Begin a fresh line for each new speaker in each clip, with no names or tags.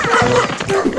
Yeah.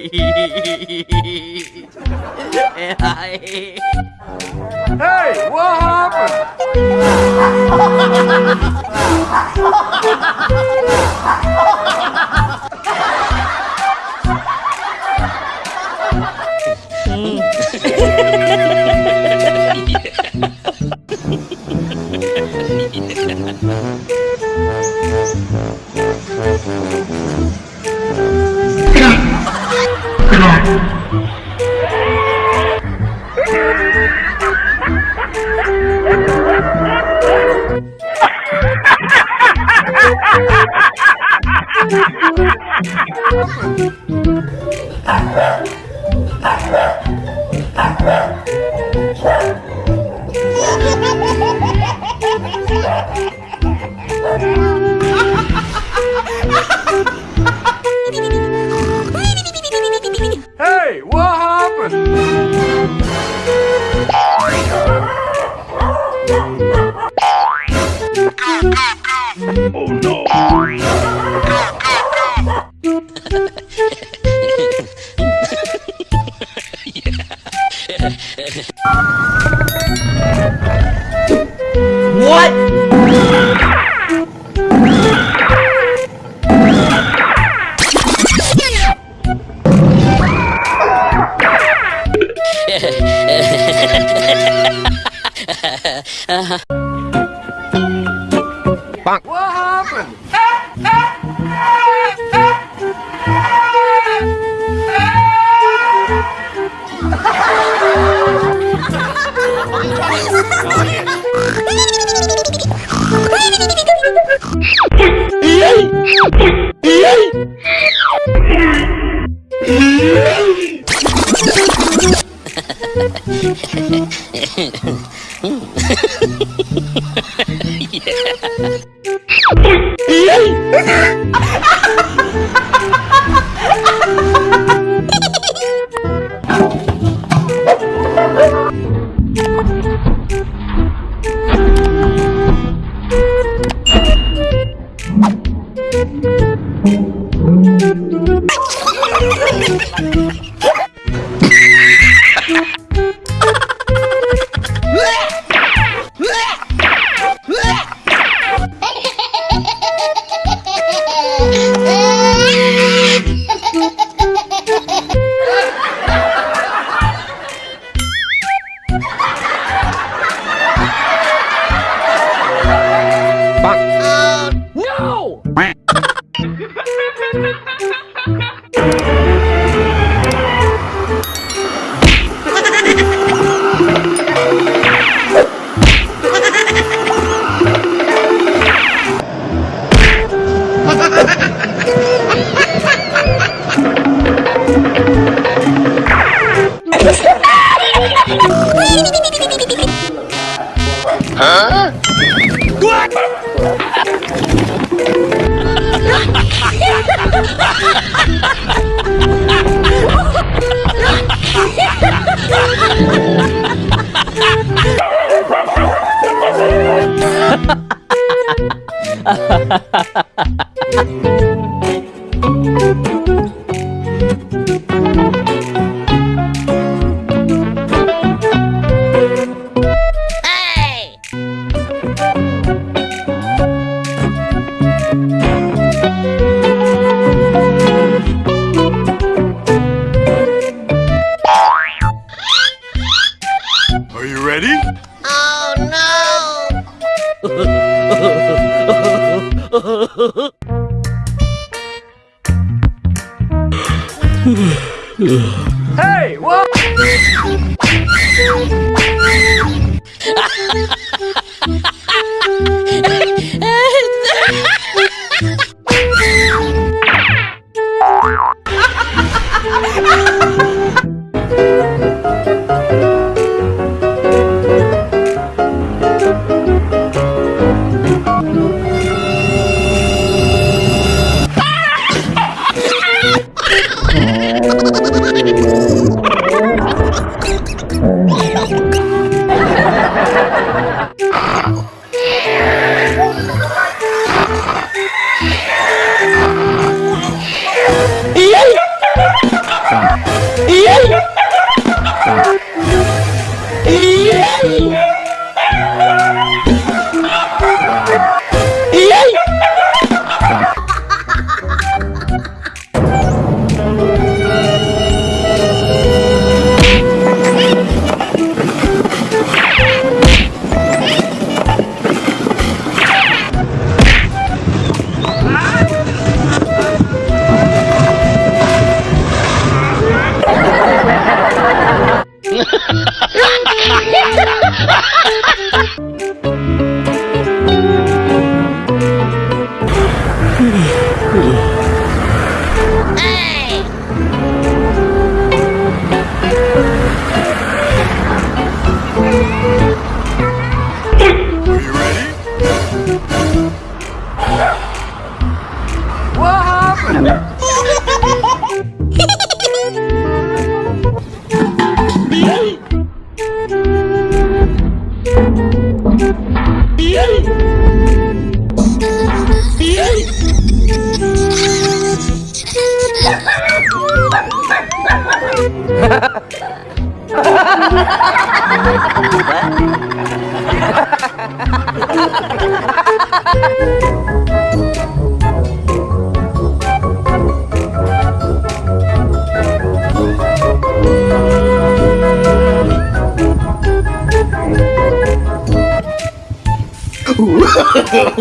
hey,
what happened? Cina Ha ha ha ha! Oh no!
yeah.
what?
Uh-huh. What
happened? ¡Ven, ven, ven!
Are
you ready?
Oh no! Hey,
what?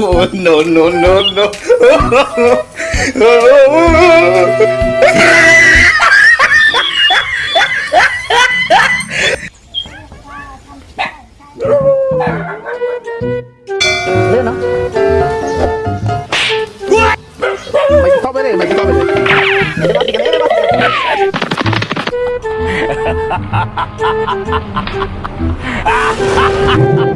Oh, no, no, no, no.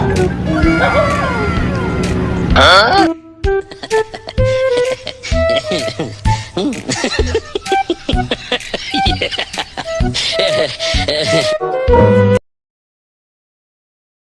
啊！